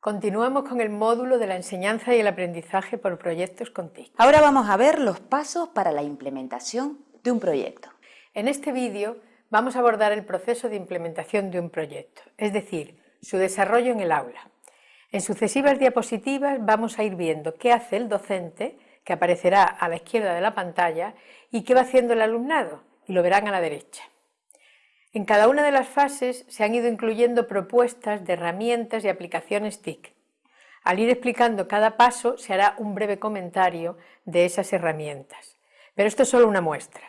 Continuamos con el módulo de la enseñanza y el aprendizaje por proyectos con TIC. Ahora vamos a ver los pasos para la implementación de un proyecto. En este vídeo vamos a abordar el proceso de implementación de un proyecto, es decir, su desarrollo en el aula. En sucesivas diapositivas vamos a ir viendo qué hace el docente, que aparecerá a la izquierda de la pantalla, y qué va haciendo el alumnado, y lo verán a la derecha. En cada una de las fases se han ido incluyendo propuestas de herramientas y aplicaciones TIC. Al ir explicando cada paso se hará un breve comentario de esas herramientas. Pero esto es solo una muestra.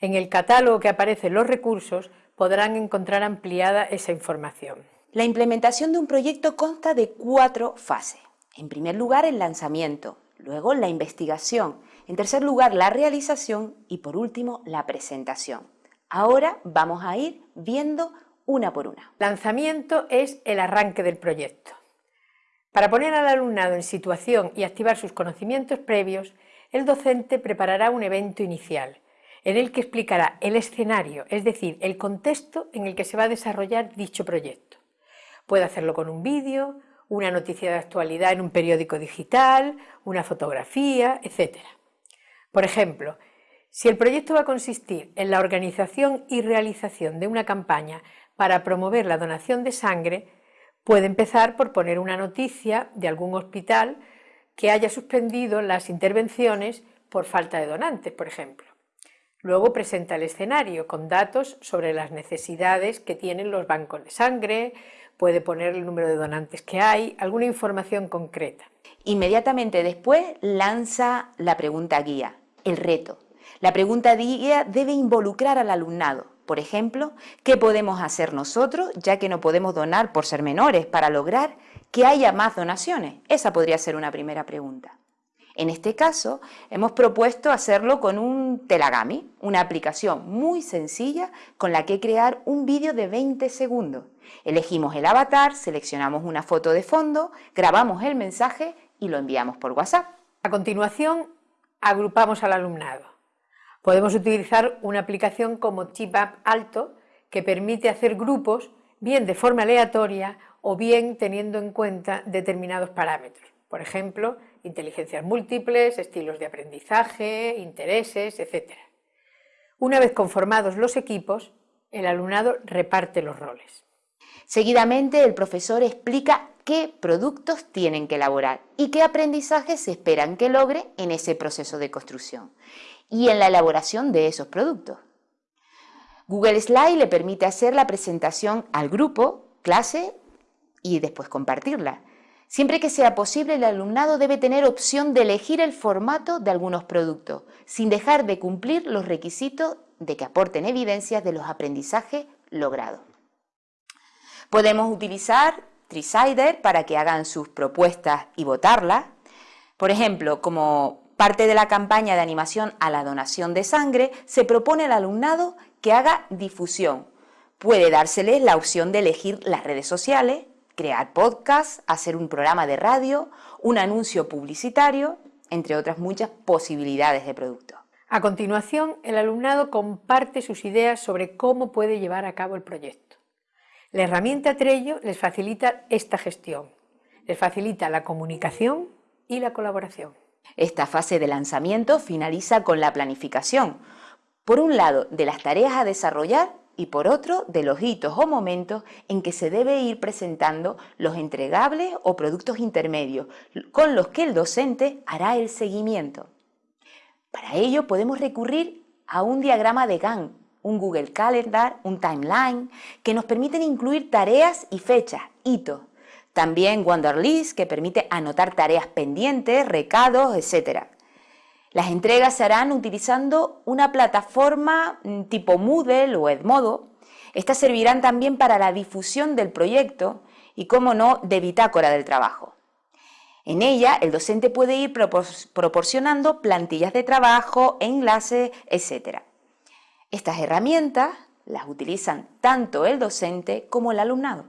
En el catálogo que aparecen los recursos podrán encontrar ampliada esa información. La implementación de un proyecto consta de cuatro fases. En primer lugar, el lanzamiento, luego la investigación, en tercer lugar, la realización y por último, la presentación. Ahora vamos a ir viendo una por una. Lanzamiento es el arranque del proyecto. Para poner al alumnado en situación y activar sus conocimientos previos, el docente preparará un evento inicial, en el que explicará el escenario, es decir, el contexto en el que se va a desarrollar dicho proyecto. Puede hacerlo con un vídeo, una noticia de actualidad en un periódico digital, una fotografía, etc. Por ejemplo, si el proyecto va a consistir en la organización y realización de una campaña para promover la donación de sangre, puede empezar por poner una noticia de algún hospital que haya suspendido las intervenciones por falta de donantes, por ejemplo. Luego presenta el escenario con datos sobre las necesidades que tienen los bancos de sangre, puede poner el número de donantes que hay, alguna información concreta. Inmediatamente después lanza la pregunta guía, el reto, la pregunta guía debe involucrar al alumnado. Por ejemplo, ¿qué podemos hacer nosotros, ya que no podemos donar por ser menores, para lograr que haya más donaciones? Esa podría ser una primera pregunta. En este caso, hemos propuesto hacerlo con un Telagami, una aplicación muy sencilla con la que crear un vídeo de 20 segundos. Elegimos el avatar, seleccionamos una foto de fondo, grabamos el mensaje y lo enviamos por WhatsApp. A continuación, agrupamos al alumnado. Podemos utilizar una aplicación como ChipApp Alto que permite hacer grupos bien de forma aleatoria o bien teniendo en cuenta determinados parámetros. Por ejemplo, inteligencias múltiples, estilos de aprendizaje, intereses, etc. Una vez conformados los equipos, el alumnado reparte los roles. Seguidamente, el profesor explica qué productos tienen que elaborar y qué aprendizajes se esperan que logre en ese proceso de construcción y en la elaboración de esos productos. Google Slide le permite hacer la presentación al grupo, clase y después compartirla. Siempre que sea posible, el alumnado debe tener opción de elegir el formato de algunos productos, sin dejar de cumplir los requisitos de que aporten evidencias de los aprendizajes logrados. Podemos utilizar Trisider para que hagan sus propuestas y votarlas. Por ejemplo, como parte de la campaña de animación a la donación de sangre, se propone al alumnado que haga difusión. Puede dárseles la opción de elegir las redes sociales, crear podcast, hacer un programa de radio, un anuncio publicitario, entre otras muchas posibilidades de producto. A continuación, el alumnado comparte sus ideas sobre cómo puede llevar a cabo el proyecto. La herramienta Trello les facilita esta gestión, les facilita la comunicación y la colaboración. Esta fase de lanzamiento finaliza con la planificación, por un lado de las tareas a desarrollar y por otro de los hitos o momentos en que se debe ir presentando los entregables o productos intermedios con los que el docente hará el seguimiento. Para ello podemos recurrir a un diagrama de Gantt, un Google Calendar, un timeline, que nos permiten incluir tareas y fechas, hitos, también Wanderlist, que permite anotar tareas pendientes, recados, etc. Las entregas se harán utilizando una plataforma mm, tipo Moodle o Edmodo. Estas servirán también para la difusión del proyecto y, como no, de bitácora del trabajo. En ella, el docente puede ir proporcionando plantillas de trabajo, enlaces, etc. Estas herramientas las utilizan tanto el docente como el alumnado.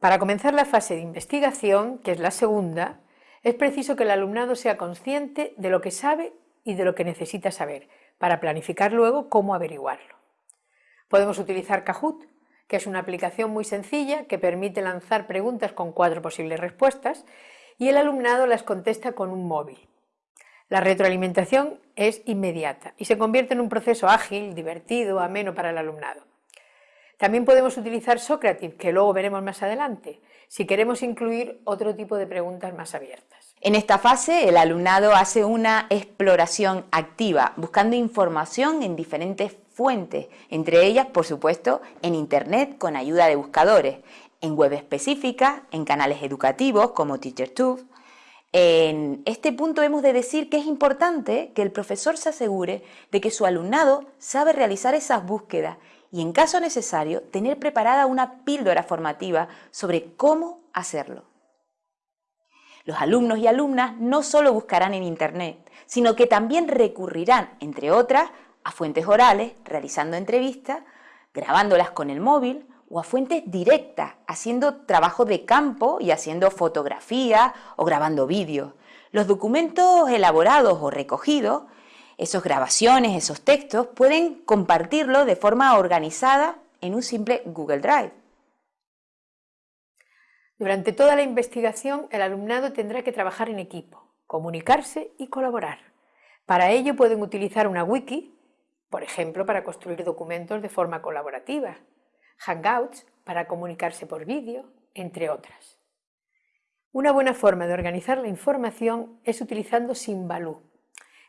Para comenzar la fase de investigación, que es la segunda, es preciso que el alumnado sea consciente de lo que sabe y de lo que necesita saber, para planificar luego cómo averiguarlo. Podemos utilizar Kahoot, que es una aplicación muy sencilla que permite lanzar preguntas con cuatro posibles respuestas y el alumnado las contesta con un móvil. La retroalimentación es inmediata y se convierte en un proceso ágil, divertido, ameno para el alumnado. También podemos utilizar Socrative, que luego veremos más adelante, si queremos incluir otro tipo de preguntas más abiertas. En esta fase, el alumnado hace una exploración activa, buscando información en diferentes fuentes, entre ellas, por supuesto, en Internet con ayuda de buscadores, en web específicas, en canales educativos como TeacherTube. En este punto hemos de decir que es importante que el profesor se asegure de que su alumnado sabe realizar esas búsquedas y, en caso necesario, tener preparada una píldora formativa sobre cómo hacerlo. Los alumnos y alumnas no solo buscarán en Internet, sino que también recurrirán, entre otras, a fuentes orales, realizando entrevistas, grabándolas con el móvil o a fuentes directas, haciendo trabajo de campo y haciendo fotografías o grabando vídeos. Los documentos elaborados o recogidos, esas grabaciones, esos textos, pueden compartirlo de forma organizada en un simple Google Drive. Durante toda la investigación, el alumnado tendrá que trabajar en equipo, comunicarse y colaborar. Para ello pueden utilizar una wiki, por ejemplo, para construir documentos de forma colaborativa, Hangouts para comunicarse por vídeo, entre otras. Una buena forma de organizar la información es utilizando Simbaloo.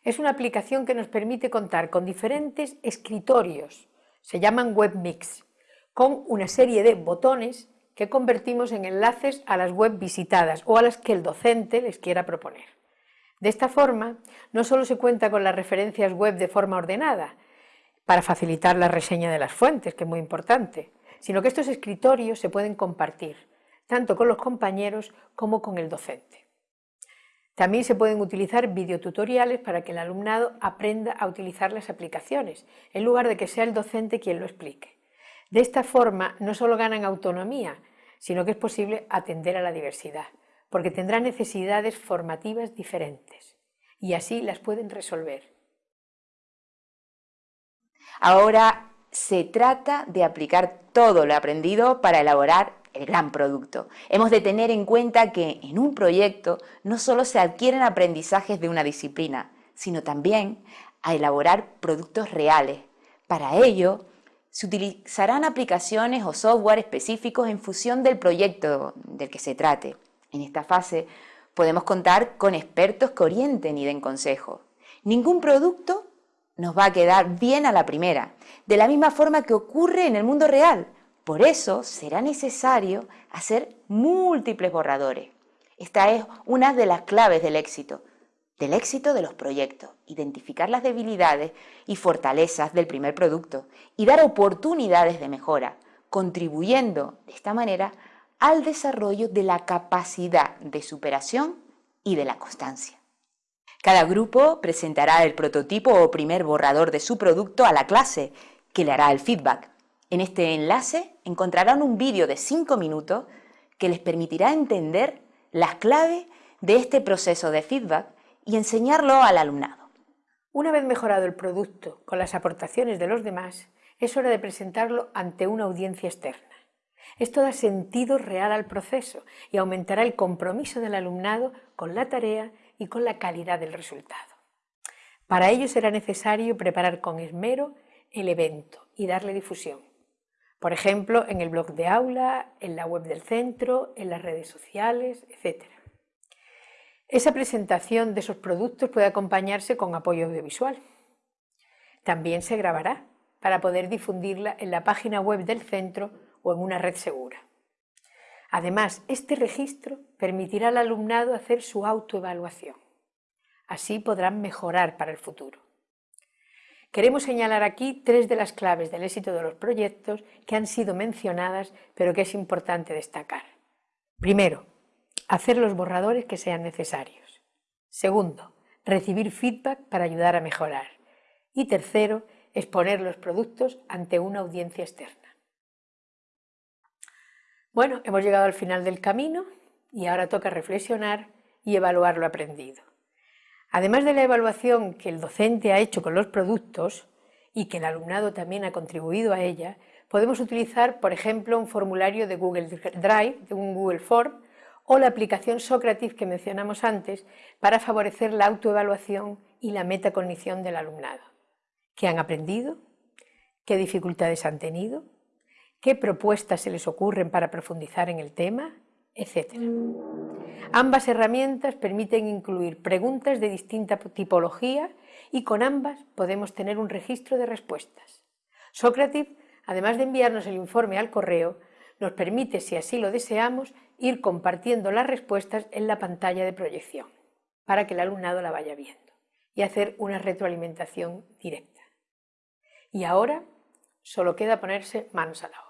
Es una aplicación que nos permite contar con diferentes escritorios, se llaman webmix, con una serie de botones que convertimos en enlaces a las web visitadas o a las que el docente les quiera proponer. De esta forma, no solo se cuenta con las referencias web de forma ordenada, para facilitar la reseña de las fuentes, que es muy importante, sino que estos escritorios se pueden compartir, tanto con los compañeros como con el docente. También se pueden utilizar videotutoriales para que el alumnado aprenda a utilizar las aplicaciones, en lugar de que sea el docente quien lo explique. De esta forma no solo ganan autonomía, sino que es posible atender a la diversidad, porque tendrán necesidades formativas diferentes y así las pueden resolver Ahora se trata de aplicar todo lo aprendido para elaborar el gran producto. Hemos de tener en cuenta que en un proyecto no solo se adquieren aprendizajes de una disciplina, sino también a elaborar productos reales. Para ello, se utilizarán aplicaciones o software específicos en función del proyecto del que se trate. En esta fase podemos contar con expertos que orienten y den consejo. Ningún producto nos va a quedar bien a la primera, de la misma forma que ocurre en el mundo real. Por eso será necesario hacer múltiples borradores. Esta es una de las claves del éxito, del éxito de los proyectos, identificar las debilidades y fortalezas del primer producto y dar oportunidades de mejora, contribuyendo de esta manera al desarrollo de la capacidad de superación y de la constancia. Cada grupo presentará el prototipo o primer borrador de su producto a la clase, que le hará el feedback. En este enlace encontrarán un vídeo de 5 minutos que les permitirá entender las claves de este proceso de feedback y enseñarlo al alumnado. Una vez mejorado el producto con las aportaciones de los demás, es hora de presentarlo ante una audiencia externa. Esto da sentido real al proceso y aumentará el compromiso del alumnado con la tarea y con la calidad del resultado. Para ello será necesario preparar con esmero el evento y darle difusión. Por ejemplo, en el blog de aula, en la web del centro, en las redes sociales, etc. Esa presentación de esos productos puede acompañarse con apoyo audiovisual. También se grabará para poder difundirla en la página web del centro o en una red segura. Además, este registro permitirá al alumnado hacer su autoevaluación. Así podrán mejorar para el futuro. Queremos señalar aquí tres de las claves del éxito de los proyectos que han sido mencionadas, pero que es importante destacar. Primero, hacer los borradores que sean necesarios. Segundo, recibir feedback para ayudar a mejorar. Y tercero, exponer los productos ante una audiencia externa. Bueno, hemos llegado al final del camino y ahora toca reflexionar y evaluar lo aprendido. Además de la evaluación que el docente ha hecho con los productos y que el alumnado también ha contribuido a ella, podemos utilizar, por ejemplo, un formulario de Google Drive, de un Google Form, o la aplicación Socrative que mencionamos antes para favorecer la autoevaluación y la metacognición del alumnado. ¿Qué han aprendido? ¿Qué dificultades han tenido? ¿Qué propuestas se les ocurren para profundizar en el tema? Etcétera. Ambas herramientas permiten incluir preguntas de distinta tipología y con ambas podemos tener un registro de respuestas. Socrative, además de enviarnos el informe al correo, nos permite, si así lo deseamos, ir compartiendo las respuestas en la pantalla de proyección para que el alumnado la vaya viendo y hacer una retroalimentación directa. Y ahora solo queda ponerse manos a la obra.